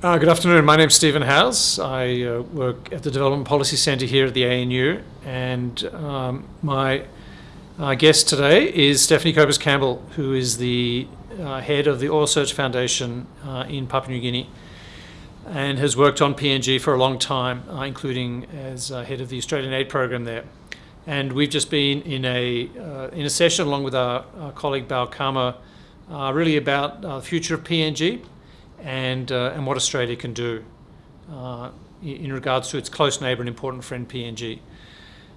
Uh, good afternoon. My name's Stephen Howes. I uh, work at the Development Policy Centre here at the ANU, and um, my uh, guest today is Stephanie Copus Campbell, who is the uh, head of the Oil Search Foundation uh, in Papua New Guinea and has worked on PNG for a long time, uh, including as head of the Australian Aid Program there. And we've just been in a, in a session along with our, our colleague Bal Kama, really about the future of PNG and, uh, and what Australia can do uh, in regards to its close neighbour and important friend PNG.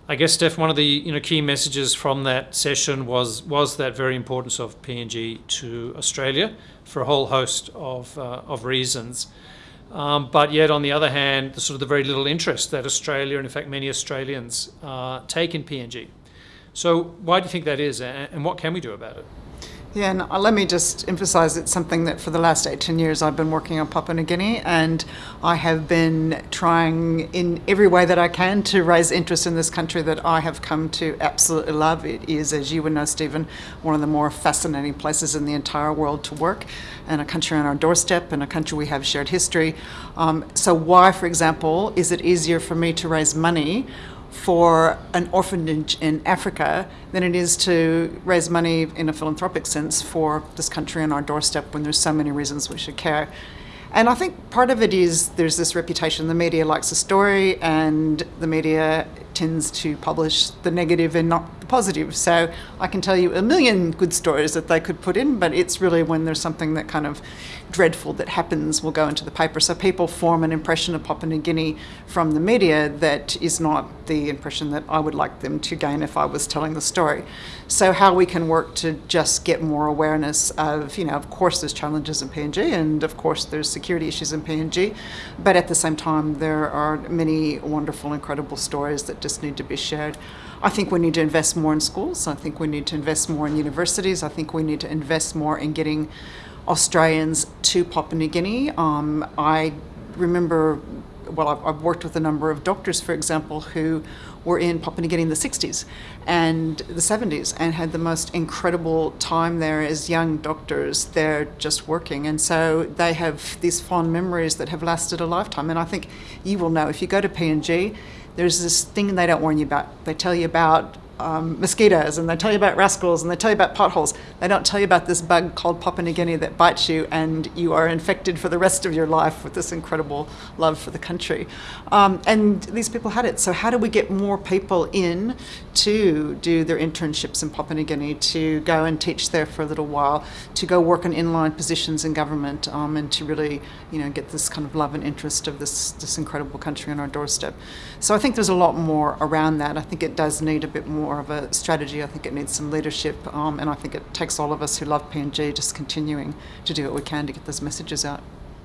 I guess, Steph, one of the you know, key messages from that session was, was that very importance of PNG to Australia for a whole host of, uh, of reasons. Um, but yet, on the other hand, the sort of the very little interest that Australia, and in fact many Australians, uh, take in PNG. So why do you think that is, and what can we do about it? Yeah, and uh, let me just emphasize it's something that for the last 18 years I've been working on Papua New Guinea and I have been trying in every way that I can to raise interest in this country that I have come to absolutely love. It is, as you would know, Stephen, one of the more fascinating places in the entire world to work and a country on our doorstep and a country we have shared history. Um, so why, for example, is it easier for me to raise money for an orphanage in Africa than it is to raise money in a philanthropic sense for this country on our doorstep when there's so many reasons we should care. And I think part of it is there's this reputation the media likes a story and the media tends to publish the negative and not the positive. So I can tell you a million good stories that they could put in, but it's really when there's something that kind of dreadful that happens will go into the paper. So people form an impression of Papua New Guinea from the media that is not the impression that I would like them to gain if I was telling the story. So how we can work to just get more awareness of, you know, of course there's challenges in PNG and of course there's security issues in PNG, but at the same time there are many wonderful, incredible stories that just need to be shared. I think we need to invest more in schools. I think we need to invest more in universities. I think we need to invest more in getting Australians to Papua New Guinea. Um, I remember, well, I've, I've, worked with a number of doctors, for example, who were in Papua New Guinea in the 60s and the 70s and had the most incredible time there as young doctors. They're just working. And so they have these fond memories that have lasted a lifetime. And I think you will know if you go to PNG, there's this thing they don't warn you about. They tell you about um, mosquitoes and they tell you about rascals and they tell you about potholes. They don't tell you about this bug called Papua New Guinea that bites you and you are infected for the rest of your life with this incredible love for the country. Um, and these people had it. So how do we get more people in to do their internships in Papua New Guinea, to go and teach there for a little while, to go work in inline positions in government um, and to really you know, get this kind of love and interest of this, this incredible country on our doorstep. So I think there's a lot more around that. I think it does need a bit more more of a strategy. I think it needs some leadership, um, and I think it takes all of us who love PNG just continuing to do what we can to get those messages out.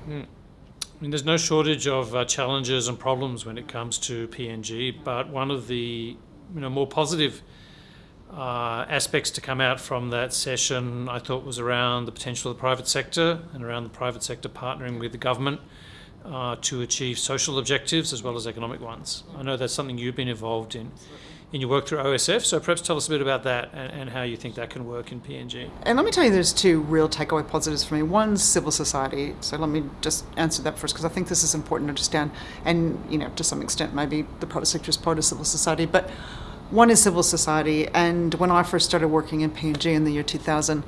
Mm. I mean, there's no shortage of uh, challenges and problems when it comes to PNG, but one of the you know more positive uh, aspects to come out from that session, I thought, was around the potential of the private sector and around the private sector partnering with the government uh, to achieve social objectives as well as economic ones. I know that's something you've been involved in in your work through OSF. So perhaps tell us a bit about that and, and, how you think that can work in PNG. And let me tell you, there's two real takeaway positives for me. One's civil society. So let me just answer that first because I think this is important to understand. And you know, to some extent, maybe the private sector is part of civil society, but one is civil society. And when I first started working in PNG in the year 2000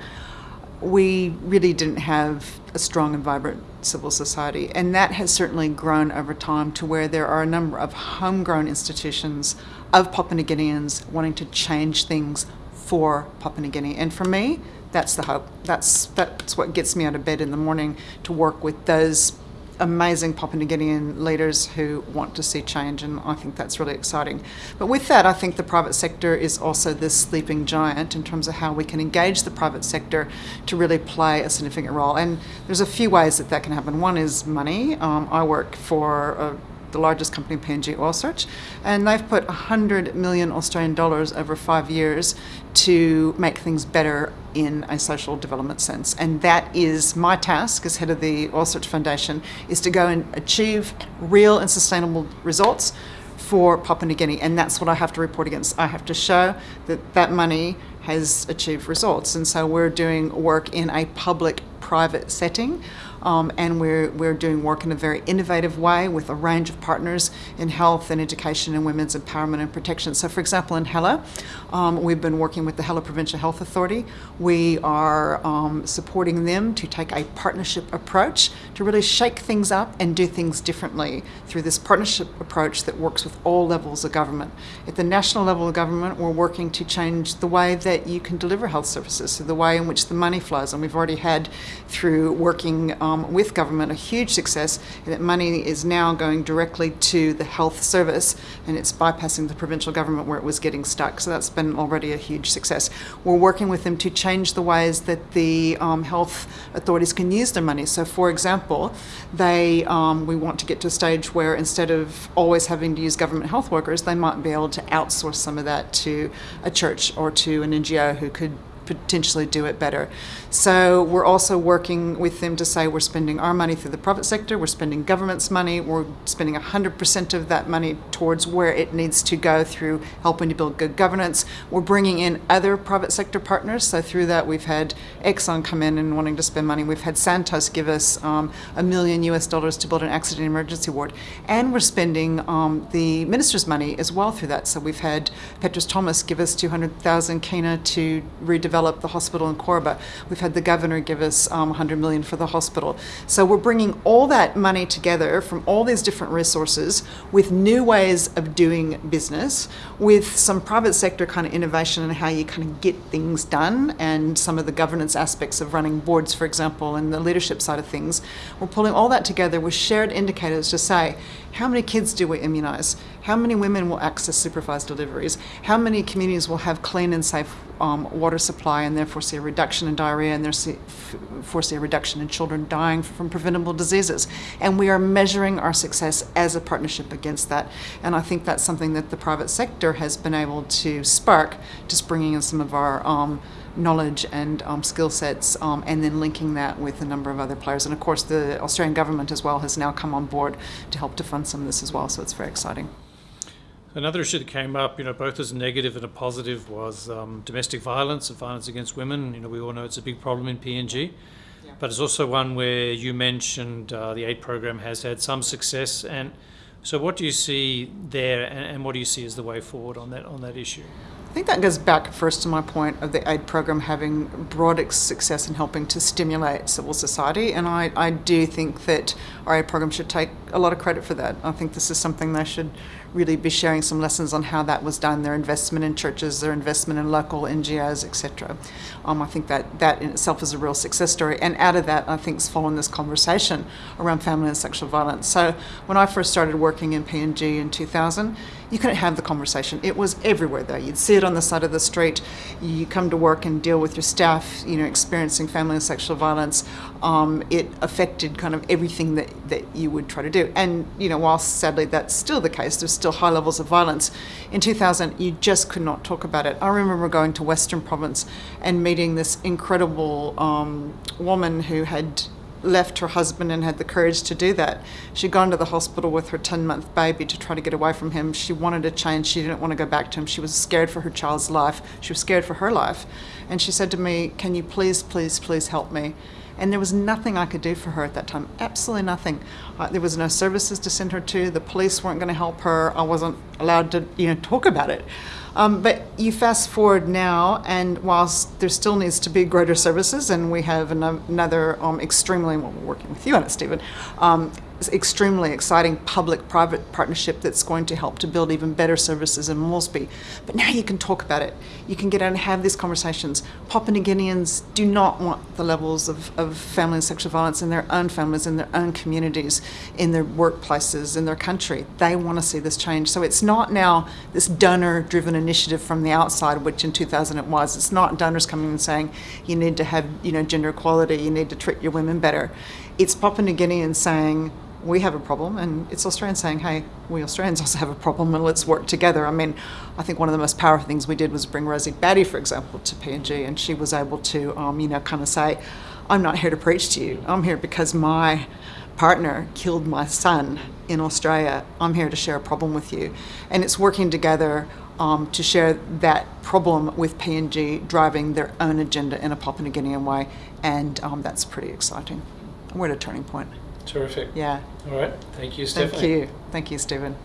we really didn't have a strong and vibrant civil society. And that has certainly grown over time to where there are a number of homegrown institutions of Papua New Guineans wanting to change things for Papua New Guinea. And for me, that's the hope. That's, that's what gets me out of bed in the morning to work with those amazing Papua New Guinean leaders who want to see change, and I think that's really exciting. But with that, I think the private sector is also this sleeping giant in terms of how we can engage the private sector to really play a significant role. And there's a few ways that that can happen. One is money. Um, I work for a the largest company, PNG Oil Search, and they've put 100 million Australian dollars over five years to make things better in a social development sense. And that is my task as head of the Oil Search Foundation, is to go and achieve real and sustainable results for Papua New Guinea. And that's what I have to report against. I have to show that that money has achieved results. And so we're doing work in a public private setting Um, and we're, we're doing work in a very innovative way with a range of partners in health and education and women's empowerment and protection. So, for example, in Hela, um, we've been working with the Hela Provincial Health Authority. We are um, supporting them to take a partnership approach to really shake things up and do things differently through this partnership approach that works with all levels of government. At the national level of government, we're working to change the way that you can deliver health services, so the way in which the money flows. And we've already had, through working um, with government, a huge success that money is now going directly to the health service and it's bypassing the provincial government where it was getting stuck. So that's been already a huge success. We're working with them to change the ways that the um, health authorities can use their money. So, for example, they um, we want to get to a stage where instead of always having to use government health workers, they might be able to outsource some of that to a church or to an NGO who could potentially do it better. So we're also working with them to say we're spending our money through the private sector, we're spending government's money, we're spending 100% of that money towards where it needs to go through helping to build good governance. We're bringing in other private sector partners. So through that, we've had Exxon come in and wanting to spend money. We've had Santos give us um, a million US dollars to build an accident emergency ward. And we're spending um, the minister's money as well through that. So we've had Petrus Thomas give us 200,000 kina to redevelop the hospital in Koroba. We've had the governor give us um, 100 million for the hospital. So we're bringing all that money together from all these different resources with new ways of doing business, with some private sector kind of innovation and how you kind of get things done, and some of the governance aspects of running boards, for example, and the leadership side of things. We're pulling all that together with shared indicators to say how many kids do we immunise? How many women will access supervised deliveries? How many communities will have clean and safe um, water supply and therefore see a reduction in diarrhea and therefore see a reduction in children dying from preventable diseases? And we are measuring our success as a partnership against that. And I think that's something that the private sector has been able to spark, just bringing in some of our um, knowledge and um, skill sets, um, and then linking that with a number of other players. And of course, the Australian government as well has now come on board to help to fund some of this as well. So it's very exciting. Another issue that came up, you know, both as a negative and a positive, was um, domestic violence and violence against women. You know, we all know it's a big problem in PNG, yeah. but it's also one where you mentioned uh, the aid program has had some success. And so, what do you see there, and, and what do you see as the way forward on that on that issue? I think that goes back first to my point of the aid program having broad success in helping to stimulate civil society, and I, I do think that our aid program should take a lot of credit for that. I think this is something they should really be sharing some lessons on how that was done, their investment in churches, their investment in local NGOs, etc. Um, I think that that in itself is a real success story. And out of that, I think, is following this conversation around family and sexual violence. So when I first started working in PNG in 2000, you couldn't have the conversation. It was everywhere though. You'd see it on the side of the street. You come to work and deal with your staff, you know, experiencing family and sexual violence. Um, it affected kind of everything that, that you would try to do. And, you know, whilst sadly that's still the case, there's still high levels of violence. In 2000, you just could not talk about it. I remember going to Western Province and meeting this incredible um, woman who had left her husband and had the courage to do that. She'd gone to the hospital with her 10 month baby to try to get away from him. She wanted a change. She didn't want to go back to him. She was scared for her child's life. She was scared for her life. And she said to me, Can you please, please, please help me? And there was nothing I could do for her at that time. Absolutely nothing. Uh, there was no services to send her to. The police weren't going to help her. I wasn't allowed to, you know, talk about it. Um, but you fast forward now, and whilst there still needs to be greater services, and we have another um, extremely, well, we're working with you on it, Stephen, um, extremely exciting public-private partnership that's going to help to build even better services in Moresby. But now you can talk about it. You can get out and have these conversations. Papua New Guineans do not want the levels of, of family and sexual violence in their own families, in their own communities, in their workplaces, in their country. They want to see this change. So it's not now this donor-driven initiative from the outside, which in 2000 it was. It's not donors coming and saying you need to have you know gender equality, you need to treat your women better. It's Papua New Guineans saying we have a problem, and it's Australians saying, hey, we Australians also have a problem, and let's work together. I mean, I think one of the most powerful things we did was bring Rosie Batty, for example, to PNG, and she was able to, um, you know, kind of say, I'm not here to preach to you. I'm here because my partner killed my son in Australia. I'm here to share a problem with you. And it's working together um, to share that problem with PNG driving their own agenda in a Papua New Guinean way, and um, that's pretty exciting. we're at a turning point. Terrific. Yeah. All right. Thank you, Thank you. Thank you, Stephen.